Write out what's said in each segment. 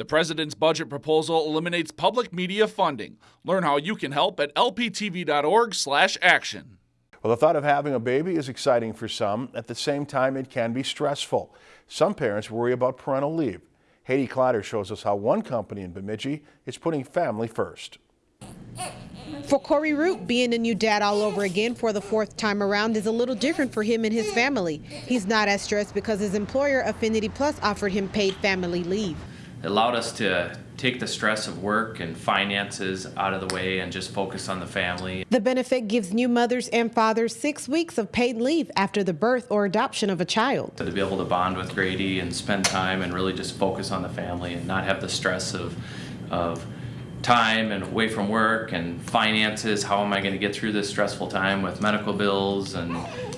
The president's budget proposal eliminates public media funding. Learn how you can help at lptv.org/action. Well, the thought of having a baby is exciting for some. At the same time, it can be stressful. Some parents worry about parental leave. Haiti Clotter shows us how one company in Bemidji is putting family first. For Corey Roop, being a new dad all over again for the fourth time around is a little different for him and his family. He's not as stressed because his employer, Affinity Plus, offered him paid family leave. It allowed us to take the stress of work and finances out of the way and just focus on the family. The benefit gives new mothers and fathers six weeks of paid leave after the birth or adoption of a child. To be able to bond with Grady and spend time and really just focus on the family and not have the stress of, of time and away from work and finances. How am I going to get through this stressful time with medical bills and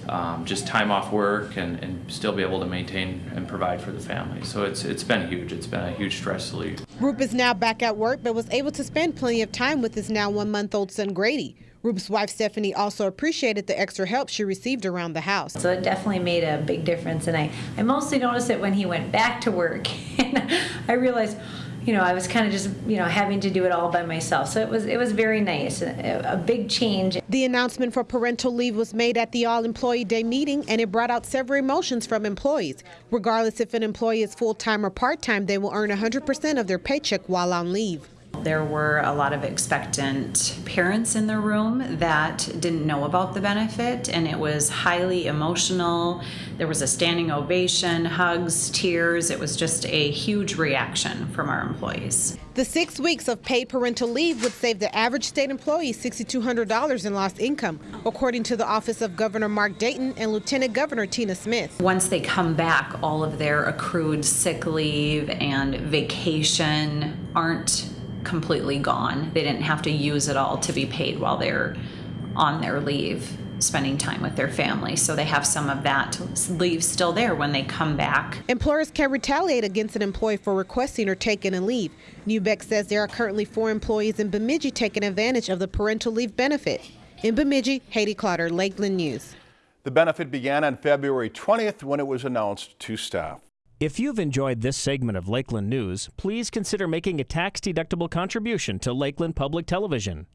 um, just time off work and, and, still be able to maintain and provide for the family. So it's it's been huge. It's been a huge stress relief. Roop is now back at work, but was able to spend plenty of time with his now one-month-old son Grady. Roop's wife Stephanie also appreciated the extra help she received around the house. So it definitely made a big difference, and I, I mostly noticed it when he went back to work, and I realized you know, I was kind of just, you know, having to do it all by myself. So it was it was very nice, a, a, big change. The announcement for parental leave was made at the All Employee Day meeting, and it brought out several emotions from employees. Regardless if an employee is full time or part time, they will earn 100% of their paycheck while on leave. There were a lot of expectant parents in the room that didn't know about the benefit, and it was highly emotional. There was a standing ovation, hugs, tears. It was just a huge reaction from our employees. The six weeks of paid parental leave would save the average state employee $6,200 in lost income, according to the Office of Governor Mark Dayton and Lieutenant Governor Tina Smith. Once they come back, all of their accrued sick leave and vacation aren't completely gone. They didn't have to use it all to be paid while they're on their leave spending time with their family. So they have some of that leave still there when they come back. Employers can retaliate against an employee for requesting or taking a leave. Neubeck says there are currently four employees in Bemidji taking advantage of the parental leave benefit. In Bemidji, Haiti Clotter, Lakeland News. The benefit began on February 20th when it was announced to staff. If you've enjoyed this segment of Lakeland News, please consider making a tax-deductible contribution to Lakeland Public Television.